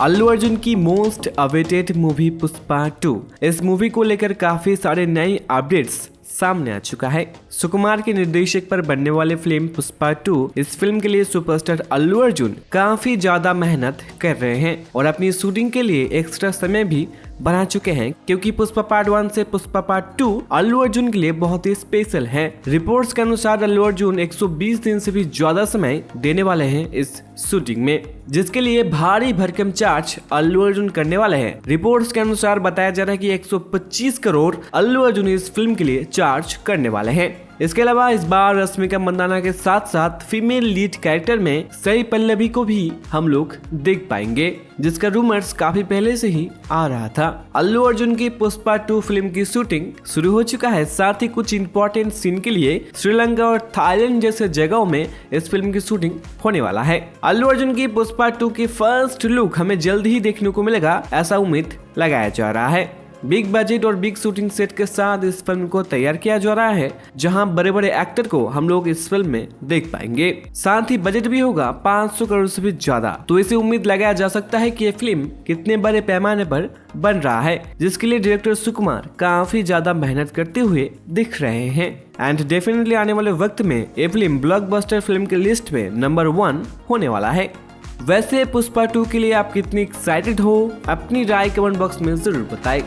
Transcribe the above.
अल्लू अर्जुन की most awaited movie Pushpa two. इस movie को लेकर काफ़ी सारे नए अपडेट्स सामने आ चुका है। सुकुमार के निर्देशक पर बनने वाले फ़िल्म पुष्पा टू, इस फ़िल्म के लिए सुपरस्टार अल्लू अर्जुन काफ़ी ज़्यादा मेहनत कर रहे हैं और अपनी शूटिंग के लिए एक्स्ट्रा समय भी बना चुके हैं, क्योंकि पुष्पा पार्ट वन से पुष्पा पार्ट टू अल्लू अर्जुन के लिए बहुत ही स्पेशल है। रिपोर्ट्स के अनुसार अल्लू अर्जुन 120 दिन से भी ज़्यादा समय देने वाले हैं इस शूटिंग में, जिसके लिए भारी भरकम चार्ज अल्लू अर्जुन करने वाले हैं। रिपोर्ट्स के अनुसार बताया जा रहा है कि 125 करोड़ अल्लू अर्जुन इस फ़िल्म के लिए चार्ज करने वाले हैं। इसके अलावा इस बार रश्मिका मंदाना के साथ साथ फीमेल लीड कैरेक्टर में सई पल्लवी को भी हम लोग देख पाएँगे, जिसका रूमर्स काफ़ी पहले से ही आ रहा था। अल्लू अर्जुन की पुष्पा टू फ़िल्म की शूटिंग शुरू हो चुका है, साथ ही कुछ इंपॉर्टेंट सीन के लिए श्रीलंका और थाईलैंड जैसे जगहों में इस फ़िल्म की शूटिंग होने वाला है। अल्लू अर्जुन की पुष्पा टू की फ़र्स्ट लुक हमें जल्द ही देखने को मिलेगा, ऐसा उम्मीद लगाया जा रहा है। बिग बजट और बिग शूटिंग सेट के साथ इस फ़िल्म को तैयार किया जा रहा है, जहाँ बड़े बड़े एक्टर को हम लोग इस फ़िल्म में देख पाएँगे। साथ ही बजट भी होगा 500 करोड़ से भी ज़्यादा। तो इसे उम्मीद लगाया जा सकता है कि ये फ़िल्म कितने बड़े पैमाने पर बन रहा है, जिसके लिए डायरेक्टर सुकुमार काफ़ी ज़्यादा मेहनत करते हुए दिख रहे हैं। एंड डेफिनेटली आने वाले वक्त में ये फ़िल्म ब्लॉकबस्टर फ़िल्म के लिस्ट में नंबर वन होने वाला है। वैसे पुष्पा टू के लिए आप कितनी एक्साइटेड हो, अपनी राय कमेंट बॉक्स में ज़रूर बताएँ।